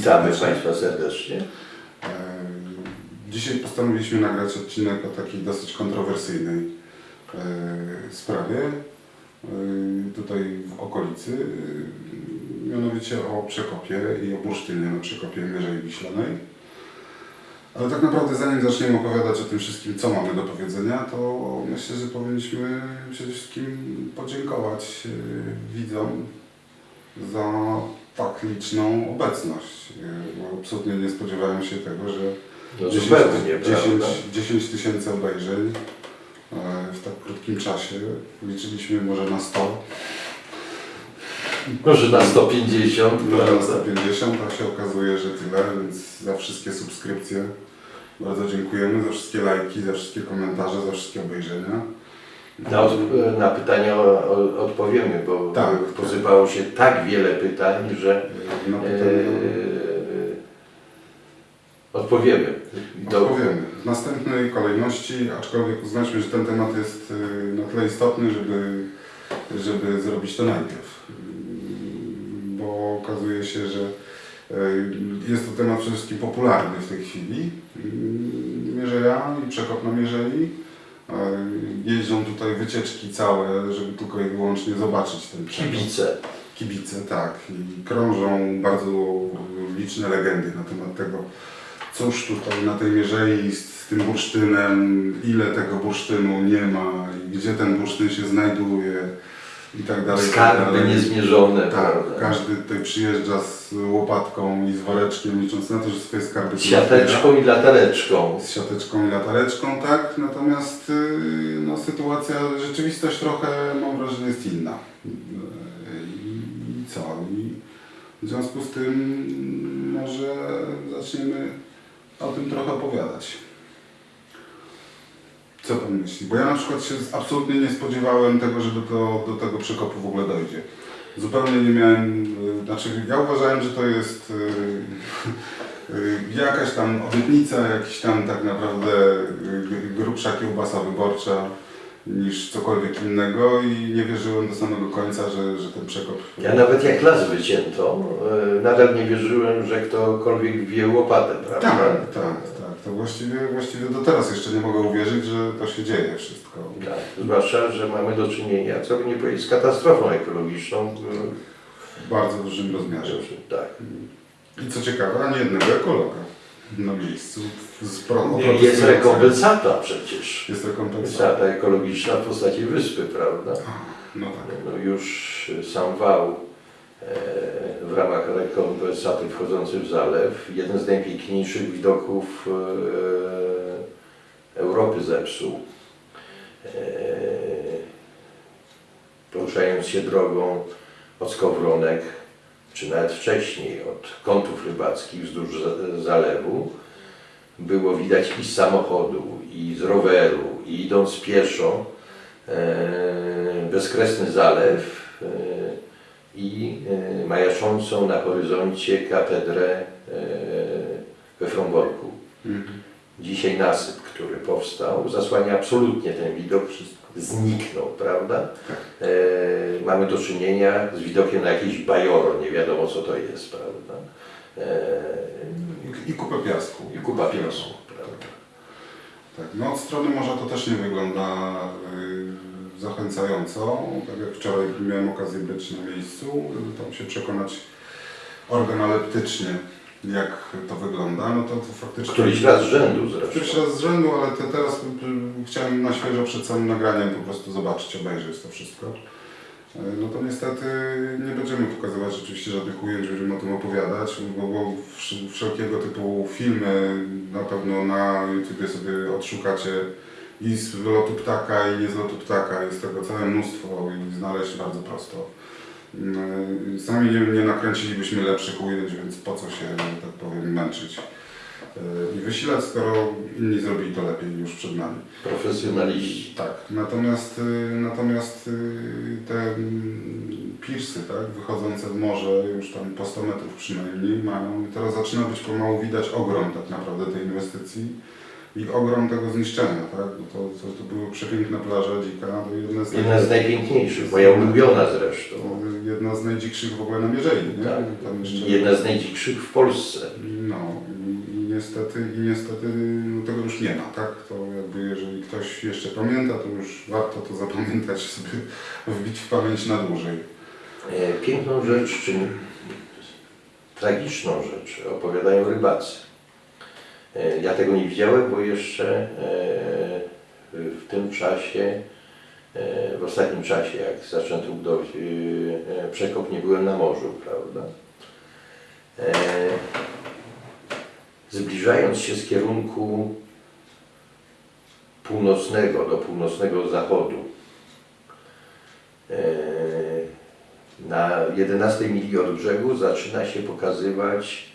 Witamy Państwa serdecznie. E, Dzisiaj postanowiliśmy nagrać odcinek o takiej dosyć kontrowersyjnej e, sprawie e, tutaj w okolicy, mianowicie o przekopie i o bursztynie na przekopie Mierzei Wiślanej. Ale tak naprawdę zanim zaczniemy opowiadać o tym wszystkim, co mamy do powiedzenia, to myślę, że powinniśmy przede wszystkim podziękować widzom za tak liczną obecność. Bo absolutnie nie spodziewałem się tego, że No 10 zupełnie, 10 prawda? 10 tysięcy obejrzeń e, w tak krótkim czasie. Liczyliśmy może na 100, Może na 150, może na prawda? 150, a się okazuje, że tyle, więc za wszystkie subskrypcje bardzo dziękujemy, za wszystkie lajki, za wszystkie komentarze, za wszystkie obejrzenia. Na, od, na pytania o, o, odpowiemy, bo Tak. posypało się tak wiele pytań, że Na e, odpowiemy. Do, odpowiemy. W następnej kolejności, aczkolwiek uznaśmy, że ten temat jest y, na tyle istotny, żeby, żeby zrobić to najpierw. Bo okazuje się, że y, jest to temat przede wszystkim popularny w tej chwili. Mm, Mierzeja i przekop na Mierzei. Jeżdżą tutaj wycieczki całe, żeby tylko i wyłącznie zobaczyć ten przekop. kibice. Kibice, tak. I krążą bardzo liczne legendy na temat tego, cóż tutaj na tej mierzei z, z tym bursztynem, ile tego bursztynu nie ma i gdzie ten bursztyn się znajduje i tak dalej. tak Skarby dalej. niezmierzone. Tak, prawda? każdy tutaj przyjeżdża z łopatką i z woreczkiem, licząc na to, że swoje skarby Z siateczką i latareczką. z siateczką i latareczką, tak, natomiast y, no, sytuacja, rzeczywistość trochę mam wrażenie jest inna. Y, I co? I w związku z tym może zaczniemy o tym trochę opowiadać. Co Pan myśli? Bo ja na przykład się absolutnie nie spodziewałem tego, że do, to, do tego przekopu w ogóle dojdzie. Zupełnie nie miałem, y, znaczy ja uważałem, że to jest y, y, jakaś tam obietnica, jakiś tam tak naprawdę grubsza kiełbasa wyborcza niż cokolwiek innego i nie wierzyłem do samego końca, że, że ten przekop... Ja nawet jak las wycięto, nadal nie wierzyłem, że ktokolwiek wie łopatę, prawda? Tak, tak, tak. To właściwie, właściwie do teraz jeszcze nie mogę uwierzyć, że to się dzieje wszystko. Tak, zwłaszcza, że mamy do czynienia, co by nie powiedzieć, z katastrofą ekologiczną. W bardzo dużym rozmiarze. Tak. I co ciekawe, ani jednego ekologa na miejscu. Z Nie, Jest rekompensata przecież. Jest rekompensata. Ekologiczna w postaci wyspy, prawda? No tak. No już sam wał w ramach rekompensaty wchodzący w zalew, jeden z najpiękniejszych widoków e, Europy zepsuł. E, poruszając się drogą od Skowronek, czy nawet wcześniej od kątów rybackich wzdłuż za- zalewu, było widać i z samochodu, i z roweru, i idąc pieszo, e, bezkresny zalew e, i e, majaczącą na horyzoncie katedrę e, we Fromborku. Mhm. Dzisiaj nasyp, który powstał, zasłania absolutnie ten widok, zniknął, prawda? E, mamy do czynienia z widokiem na jakieś bajoro, nie wiadomo co to jest, prawda? E, I, I kupę piasku. I kupa piasku, prawda? Tak. No od strony morza to też nie wygląda y, zachęcająco. Tak jak wczoraj miałem okazję być na miejscu, tam się przekonać organoleptycznie, jak to wygląda, no to, to faktycznie... Któryś raz z rzędu zresztą. Któryś raz z rzędu, ale te, teraz y, chciałem na świeżo przed samym nagraniem po prostu zobaczyć, obejrzeć to wszystko. Y, No to niestety nie będziemy pokazywać rzeczywiście żadnych ujęć, będziemy o tym opowiadać, bo, bo wsz- wszelkiego typu filmy na pewno na YouTubie sobie odszukacie i z lotu ptaka i nie z lotu ptaka, jest tego całe mnóstwo i znaleźć bardzo prosto. Y, Sami nie, nie nakręcilibyśmy lepszych ujęć, więc po co się, tak powiem, męczyć y, i wysilać, skoro inni zrobili to lepiej już przed nami. Profesjonaliści. Tak, natomiast, y, natomiast te mm, pirsy, tak, wychodzące w morze już tam po 100 metrów przynajmniej mają, teraz zaczyna być pomału widać ogrom tak naprawdę tej inwestycji. I ogrom tego zniszczenia, tak? Bo to, to, to były przepiękne plaże dzika, to jedne z, Jedna z najpiękniejszych, moja ulubiona zresztą. jedna z najdzikszych w ogóle na Mierzei, nie? Tak. Jeszcze, Jedna z najdzikszych w Polsce. No i, i niestety, i niestety no, tego już nie ma, tak? To jakby jeżeli ktoś jeszcze pamięta, to już warto to zapamiętać sobie, wbić w pamięć na dłużej. E, Piękną rzecz, czy tragiczną rzecz opowiadają rybacy. E, Ja tego nie widziałem, bo jeszcze e, w tym czasie, e, w ostatnim czasie, jak zaczęto budować przekop, nie byłem na morzu, prawda? Zbliżając się z kierunku północnego do północnego zachodu, na 11 mili od brzegu zaczyna się pokazywać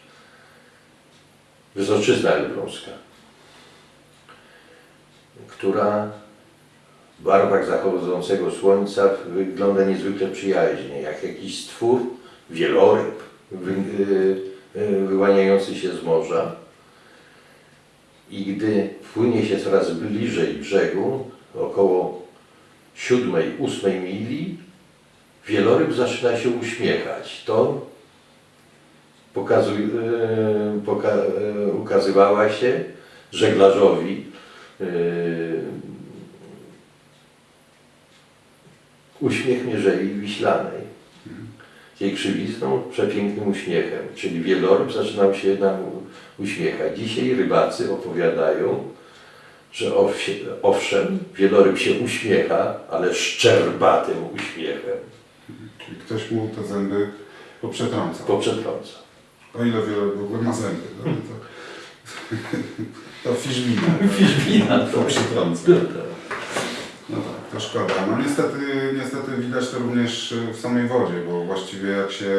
wysoczyzna elbląska, która w barwach zachodzącego słońca wygląda niezwykle przyjaźnie, jak jakiś stwór, wieloryb y, y, wyłaniający się z morza. I gdy płynie się coraz bliżej brzegu, około siódmej, ósmej mili, wieloryb zaczyna się uśmiechać. To pokazuj, e, poka, e, ukazywała się żeglarzowi e, uśmiech Mierzei Wiślanej. Z jej krzywizną, przepięknym uśmiechem, czyli wieloryb zaczynał się nam uśmiechać. Dzisiaj rybacy opowiadają, że owszem, wieloryb się uśmiecha, ale szczerbatym uśmiechem. Czyli ktoś mu te zęby poprzetrącał. Poprzetrąca. O ile wiele w ogóle ma zęby, no, to, to fiszbina. Fiszbina, To przytrąca. No tak, to szkoda. No niestety, niestety widać to również w samej wodzie, bo właściwie jak się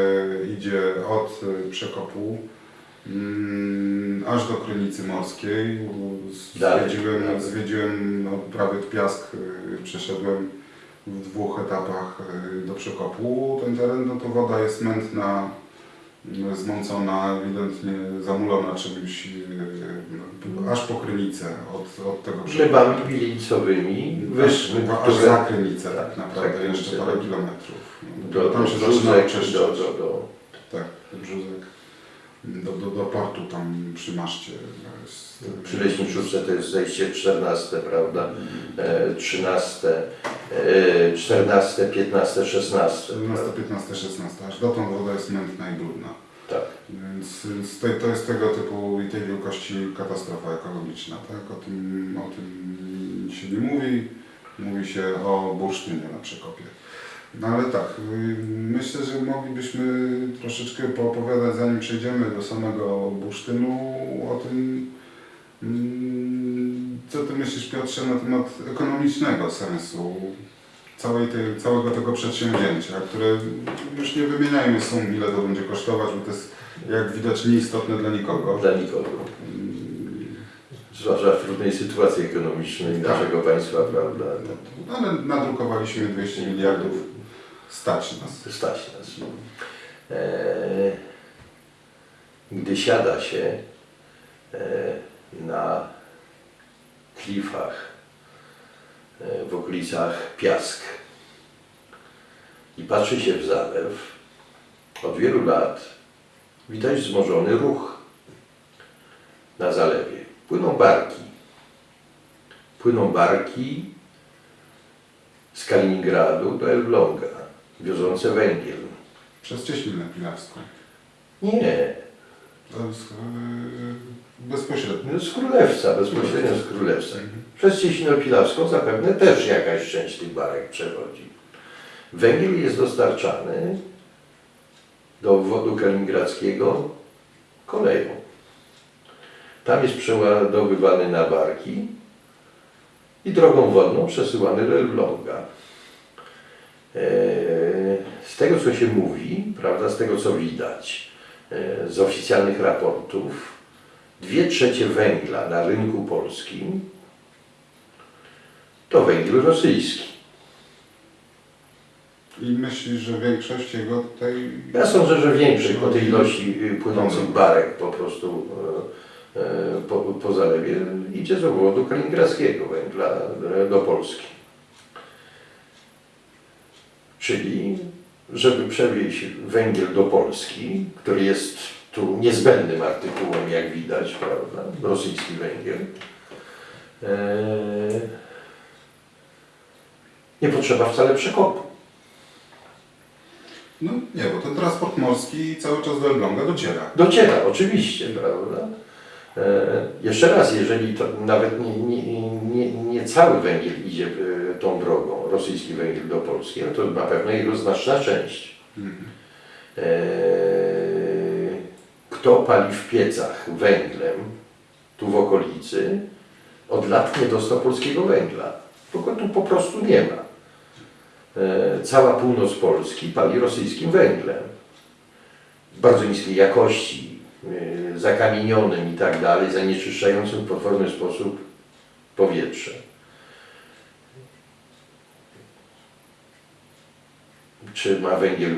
idzie od przekopu mm, aż do Krynicy Morskiej, zwiedziłem, dalej. zwiedziłem no, prawie Piask, y, przeszedłem w dwóch etapach y, do przekopu. Ten teren, no to woda jest mętna, zmącona, ewidentnie zamulona czymś, y, no, aż po Krynicę od, od tego przekopu. Glebami wielicowymi wyszły, Aż, aż które za Krynicę tak Tak, naprawdę, za jeszcze parę tak. kilometrów. No, do, tam do się zaczyna oczyszczać. do, do, do, Tak, do Brzózek. Do, do, do portu tam przy maszcie. jest- przy Leśniczówce to jest zejście 14, prawda? E, 13, e, 14, 15, 16. 14, prawda? 15, 16. Aż dotąd woda jest mętna i brudna. Tak. Więc, więc to, to jest tego typu i tej wielkości katastrofa ekologiczna. Tak? O, tym, o tym się nie mówi. Mówi się o bursztynie na przekopie. No ale tak, y, myślę, że moglibyśmy troszeczkę poopowiadać, zanim przejdziemy do samego bursztynu, o tym, mm, co Ty myślisz Piotrze na temat ekonomicznego sensu całej tej, całego tego przedsięwzięcia, które już nie wymieniajmy sum, ile to będzie kosztować, bo to jest jak widać nieistotne dla nikogo. Dla nikogo. Zwłaszcza w trudnej sytuacji ekonomicznej Tak. naszego państwa, prawda? No, ale nadrukowaliśmy 200 miliardów, stać nas. Stać nas. E, gdy siada się e, na klifach e, w okolicach Piask i patrzy się w zalew, od wielu lat widać wzmożony ruch na zalewie. Płyną barki. Płyną barki z Kaliningradu do Elbląga, wiozące węgiel. Przez Cieśninę Pilawską. Nie, jest yy, bezpośrednio. no z Królewca, bezpośrednio z Królewca. Przez Cieśninę Pilawską zapewne też jakaś część tych barek przechodzi. Węgiel jest dostarczany do obwodu kaliningradzkiego koleją. Tam jest przeładowywany na barki i drogą wodną przesyłany do Elbląga. Eee, Z tego, co się mówi, prawda, z tego, co widać e, z oficjalnych raportów, dwie trzecie węgla na rynku polskim to węgiel rosyjski. I myślisz, że większość jego tutaj... Ja sądzę, że większość po tej ilości y, płynących barek po prostu e, po, po zalewie idzie z obwodu kaliningradzkiego węgla e, do Polski. Czyli, żeby przewieźć węgiel do Polski, który jest tu niezbędnym artykułem, jak widać, prawda, rosyjski węgiel, e, nie potrzeba wcale przekopu. No nie, bo ten transport morski cały czas do Elbląga dociera. Dociera, oczywiście, prawda? E, jeszcze raz, jeżeli to nawet nie, nie, nie, nie cały węgiel idzie e, tą drogą, rosyjski węgiel do Polski, no to na pewno jego znaczna część. E, kto pali w piecach węglem tu w okolicy, od lat nie dostał polskiego węgla. Bo go tu po prostu nie ma. E, cała północ Polski pali rosyjskim węglem. Bardzo niskiej jakości, zakamienionym i tak dalej, zanieczyszczającym w potworny sposób powietrze. Czy ma węgiel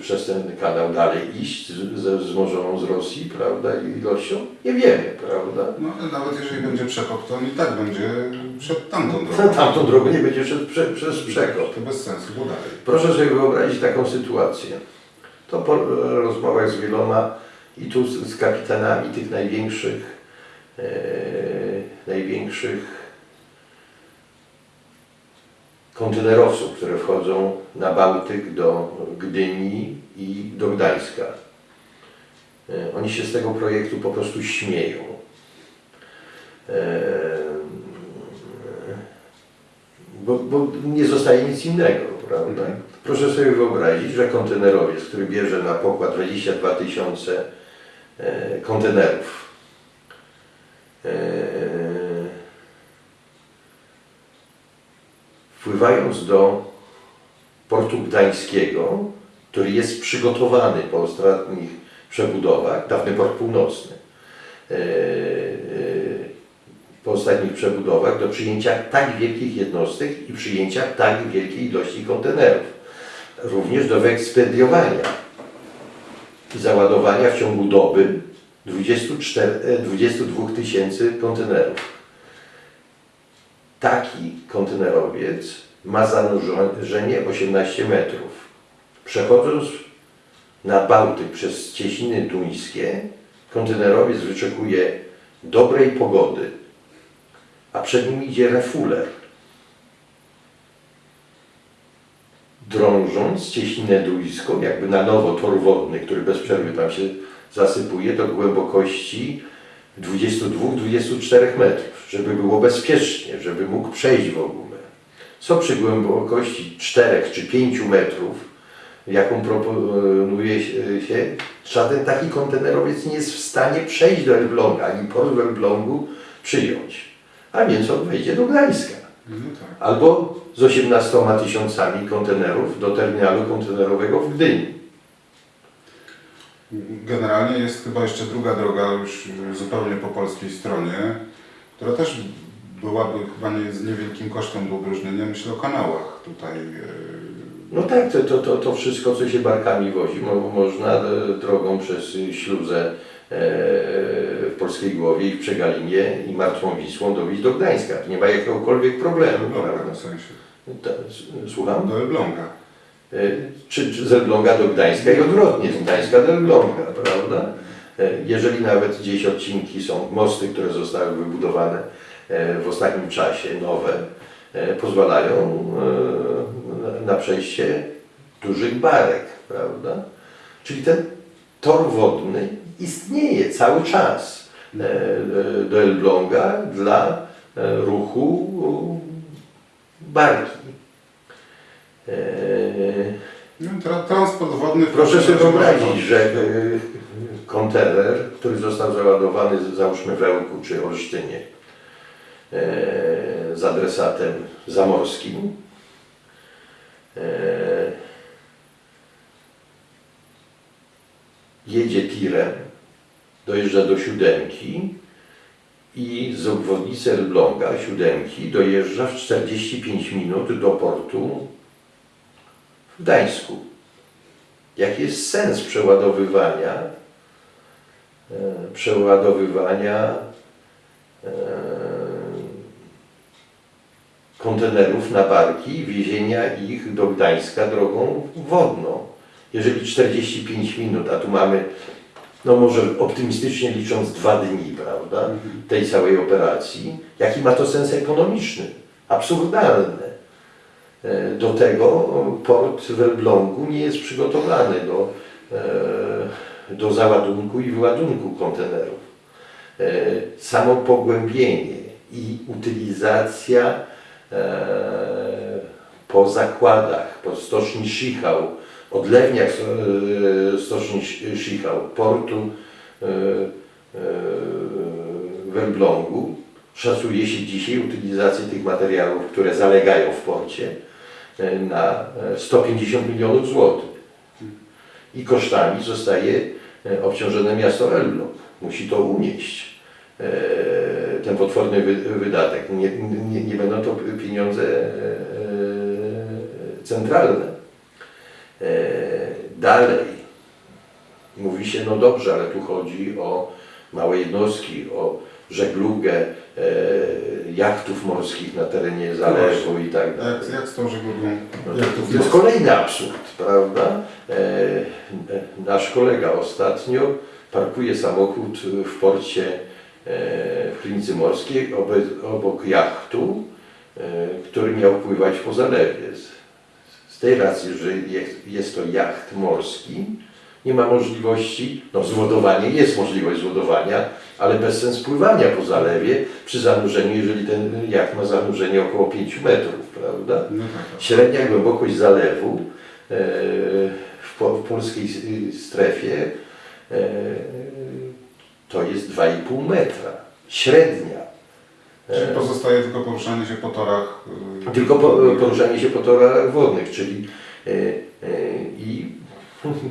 przez ten kanał dalej iść z- ze wzmożoną z Rosji, prawda, ilością? Nie wiemy, prawda? No ale nawet jeżeli będzie przekop, to on i tak będzie przed tamtą Na drogą. tamtą drogę nie będzie szedł prze, przez przekop. To bez sensu, bo dalej. Proszę sobie wyobrazić taką sytuację. To po rozmowach z wieloma i tu z, z kapitanami tych największych, e, największych kontenerowców, które wchodzą na Bałtyk do Gdyni i do Gdańska. E, oni się z tego projektu po prostu śmieją. E, bo, bo nie zostaje nic innego, prawda? Proszę sobie wyobrazić, że kontenerowiec, który bierze na pokład 22 tysiące e, kontenerów, wpływając do portu gdańskiego, który jest przygotowany po ostatnich przebudowach, dawny port północny, e, e, po ostatnich przebudowach do przyjęcia tak wielkich jednostek i przyjęcia tak wielkiej ilości kontenerów. Również do wyekspediowania i załadowania w ciągu doby 24, e, 22 tysięcy kontenerów. Taki kontenerowiec ma zanurzenie 18 metrów. Przechodząc na Bałtyk przez Cieśniny Duńskie, kontenerowiec wyczekuje dobrej pogody, a przed nim idzie refuler. Drążąc cieśninę duńską, jakby na nowo tor wodny, który bez przerwy tam się zasypuje do głębokości 22-24 metrów, żeby było bezpiecznie, żeby mógł przejść w ogóle. Co przy głębokości 4 czy 5 metrów, jaką proponuje się, żaden taki kontenerowiec nie jest w stanie przejść do Elbląga, ani port w Elblągu przyjąć. A więc on wejdzie do Gdańska. No tak. Albo z 18 tysiącami kontenerów do terminalu kontenerowego w Gdyni. Generalnie jest chyba jeszcze druga droga już zupełnie po polskiej stronie, która też byłaby chyba nie, z niewielkim kosztem do udrożnienia. Myślę o kanałach tutaj. e, No tak, to, to, to, wszystko, co się barkami wozi, mo, można e, drogą przez śluzę e, w Polskiej Głowie i w Przegalinie i Martwą Wisłą dowieść do Gdańska. Nie ma jakiegokolwiek problemu, Do Elbląga prawda? w sensie. Ta, słucham? Do Elbląga. E, Czy, czy z Elbląga do Gdańska i odwrotnie, z Gdańska do Elbląga, prawda? E, Jeżeli nawet gdzieś odcinki są, mosty, które zostały wybudowane e, w ostatnim czasie, nowe, pozwalają na- przejście dużych barek, prawda? Czyli ten tor wodny istnieje cały czas do Elbląga dla ruchu barki. No, tra transport wodny. Proszę sobie wyobrazić, że e, kontener, który został załadowany załóżmy w Ełku czy Olsztynie e, z adresatem zamorskim e, jedzie tirem, dojeżdża do siódemki i z obwodnicy Elbląga, siódemki, dojeżdża w 45 minut do portu w Gdańsku. Jaki jest sens przeładowywania e, przeładowywania e, kontenerów na barki i wiezienia ich do Gdańska drogą wodną. Jeżeli 45 minut, a tu mamy, no może optymistycznie licząc dwa dni, prawda, tej całej operacji, jaki ma to sens ekonomiczny? Absurdalne. E, Do tego port w Elblągu nie jest przygotowany do, e, do załadunku i wyładunku kontenerów. E, Samo pogłębienie i utylizacja po zakładach, po stoczni Schichał, odlewniach stoczni Schichał, portu w Elblągu, szacuje się dzisiaj utylizację tych materiałów, które zalegają w porcie e, na e, 150 milionów złotych. I kosztami zostaje e, obciążone miasto Elbląg. Musi to unieść, e, ten potworny wy- wydatek. Nie, nie, nie będą to pieniądze e, e, centralne. E, Dalej, mówi się, no dobrze, ale tu chodzi o małe jednostki, o żeglugę e, jachtów morskich na terenie zalewu i tak dalej. Jak, jak z tą żeglugą? No Jak to, jest kolejny absurd, prawda? E, nasz kolega ostatnio parkuje samochód w porcie e, w Klinicy Morskiej obok, jachtu, który miał pływać po zalewie. Z, z tej racji, że jest, jest to jacht morski, nie ma możliwości, no złodowanie jest możliwość złodowania, ale bez sens pływania po zalewie przy zanurzeniu, jeżeli ten jacht ma zanurzenie około 5 metrów, prawda? No tak, Średnia głębokość zalewu e, w, po, w polskiej strefie e, to jest 2,5 metra. Średnia. Czyli E, pozostaje tylko poruszanie się po torach. yy, Tylko po, poruszanie się po torach wodnych, czyli i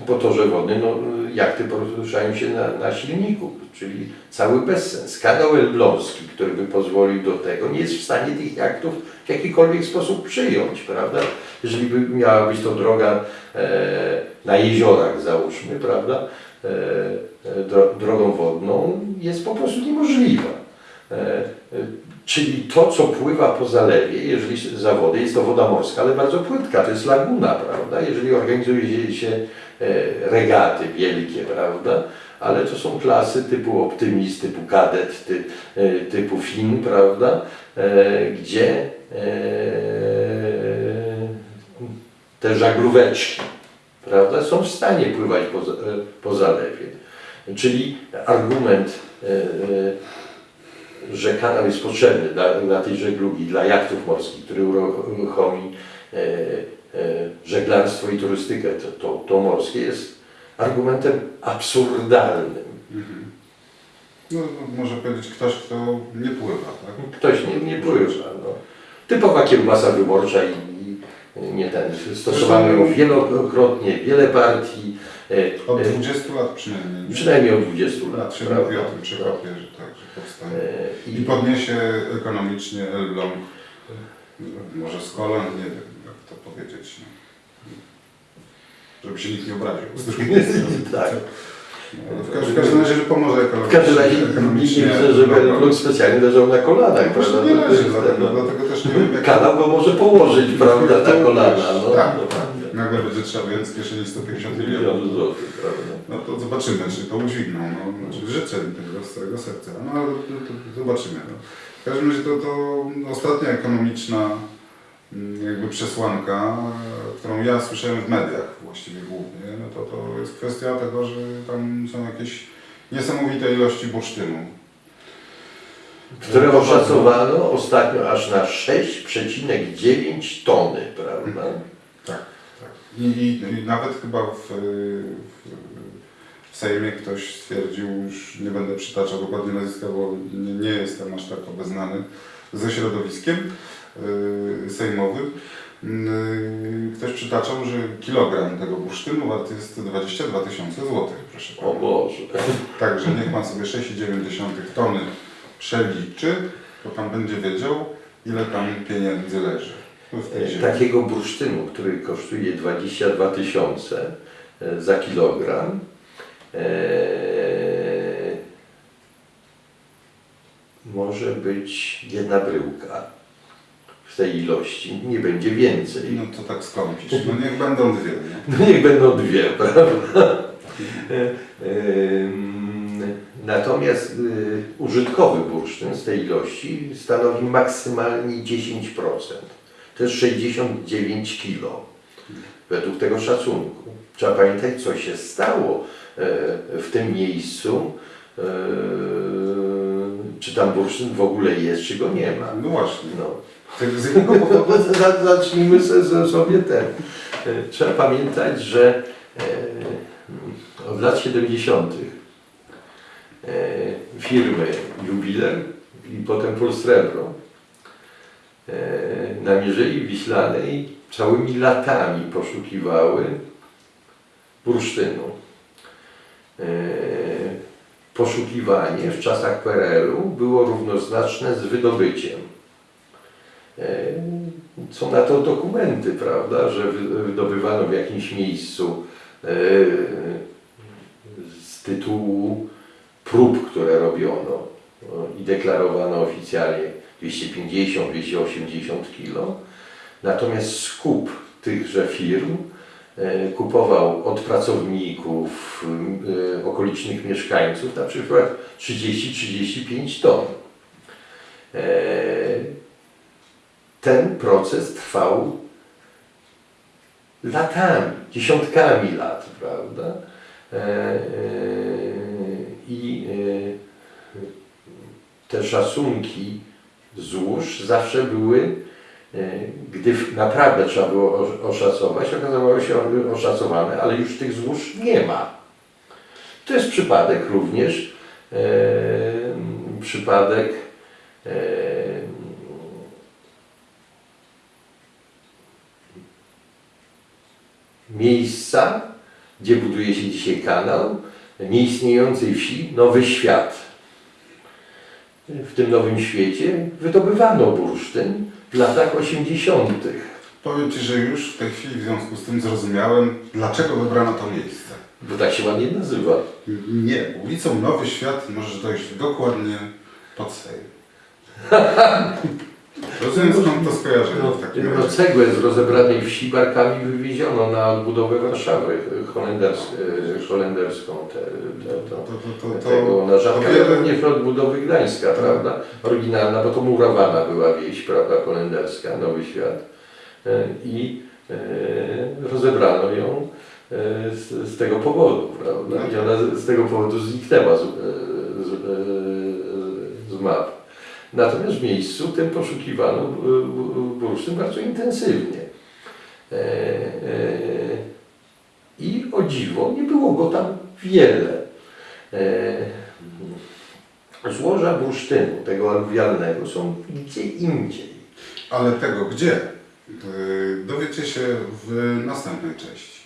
po torze wodnym no, jachty poruszają się na, na silniku, czyli cały bezsens. Kanał Elbląski, który by pozwolił do tego, nie jest w stanie tych jachtów w jakikolwiek sposób przyjąć, prawda? Jeżeli by miała być to droga e, na jeziorach, załóżmy, prawda, e, e, dro, drogą wodną, jest po prostu niemożliwa. E, e, Czyli to, co pływa po zalewie, jeżeli się- zawody, jest to woda morska, ale bardzo płytka, to jest laguna, prawda? Jeżeli organizuje się regaty wielkie, prawda? Ale to są klasy typu optymist, typu kadet, ty, e, typu fin, prawda? E, Gdzie e, te żaglóweczki, prawda, są w stanie pływać po, e, po zalewie. Czyli argument e, e, że kanał jest potrzebny dla, dla tej żeglugi, dla jachtów morskich, który uruchomi e, e, żeglarstwo i turystykę, to, to, to morskie jest argumentem absurdalnym. Mhm. No, no, może powiedzieć ktoś, kto nie pływa, tak? Ktoś nie, nie pływa. No. Typowa kiełbasa wyborcza i, i nie ten. Stosowano ją wielokrotnie, wiele partii. e, Od e, 20 lat przynajmniej. nie? Przynajmniej od 20 lat. Się prawda? mówi o tym że tak, że powstanie. E, I podniesie ekonomicznie Elbląg, może z kolan, nie wiem powiedzieć. No. Żeby się nikt nie obraził. Tak. No, ale w, każdym, w każdym razie, że pomoże W ekonomicznie. każdym razie nie ekonomicznie widzę, żeby Elbląg. Elbląg specjalnie leżał na kolanach, Właśnie prawda? nie leży, dlatego, dlatego też nie wiem jak... Kanał go może położyć, prawda, na kolana. No, Tak, no, tak. Nagle będzie trzeba wyjąć z kieszeni 150 Milion milionów. złotych, prawda? No to zobaczymy, czy to udźwigną. No, znaczy życzę im tego z całego serca. No ale to, to, to zobaczymy. No. W każdym razie to, to ostatnia ekonomiczna jakby przesłanka, e, którą ja słyszałem w mediach właściwie głównie, no to, to jest kwestia tego, że tam są jakieś niesamowite ilości bursztynu. Które oszacowano ostatnio aż na 6,9 tony, prawda? Tak, tak. I, i, i nawet chyba w, w, w Sejmie ktoś stwierdził, już nie będę przytaczał dokładnie nazwiska, bo nie, nie jestem aż tak obeznany ze środowiskiem yy, sejmowym. Yy, ktoś przytaczał, że kilogram tego bursztynu wart jest 22 tysiące złotych, proszę O pana. Boże. Także niech pan sobie 6,9 tony przeliczy, to pan będzie wiedział, ile tam pieniędzy leży ziemi. Takiego bursztynu, który kosztuje 22 tysiące e, za kilogram, e, może być jedna bryłka w tej ilości, nie będzie więcej. No to tak skąpisz. No niech będą dwie. Nie? No niech będą dwie, prawda? Ym, Natomiast y, użytkowy bursztyn z tej ilości stanowi maksymalnie 10%. To jest 69 kg według tego szacunku. Trzeba pamiętać, co się stało w tym miejscu, e, czy tam bursztyn w ogóle jest, czy go nie ma. No właśnie. No. Tak Z jakiego powodu? Za- Zacznijmy sobie ten. E, Trzeba pamiętać, że e, od lat 70. e, firmy Jubiler i potem Polsrebro e, na Mierzei Wiślanej całymi latami poszukiwały bursztynu. E, Poszukiwanie w czasach PRL-u było równoznaczne z wydobyciem. E, Są na to dokumenty, prawda, że wy- wydobywano w jakimś miejscu e, z tytułu prób, które robiono i deklarowano oficjalnie 250-280 kg. Natomiast skup tychże firm e, kupował od pracowników, e, okolicznych mieszkańców na przykład 30-35 ton. E, ten proces trwał latami, dziesiątkami lat, prawda? E, e, I e, te szacunki złóż zawsze były, e, gdy w- naprawdę trzeba było osz- oszacować, okazało się oszacowane, ale już tych złóż nie ma. To jest przypadek również, e, przypadek e, miejsca, gdzie buduje się dzisiaj kanał, nieistniejącej wsi Nowy Świat. W tym Nowym Świecie wydobywano bursztyn w latach 80. Powiem Ci, że już w tej chwili w związku z tym zrozumiałem, dlaczego wybrano to miejsce. Bo tak się ładnie nazywa. Nie, ulicą Nowy Świat możesz dojść dokładnie pod Sejm. Rozumiem skąd to skojarzenie No, w takim no, cegłę z rozebranej wsi barkami wywieziono na odbudowę Warszawy holenders, e, holenderską. Te, te, to, To, to, to, tego na rzadka, wiele- również odbudowy Gdańska, prawda? Oryginalna, bo to murowana była wieś, prawda, holenderska, Nowy Świat. E, I e, rozebrano ją e, z, z tego powodu, prawda? I ona z, tego powodu zniknęła z, e, z, e, z map. Natomiast w miejscu tym poszukiwano bu- bursztyn bardzo intensywnie. E, e, I o dziwo, nie było go tam wiele. E, Złoża bursztynu, tego aluwialnego, są gdzie indziej. Ale tego gdzie? Dowiecie się w następnej części.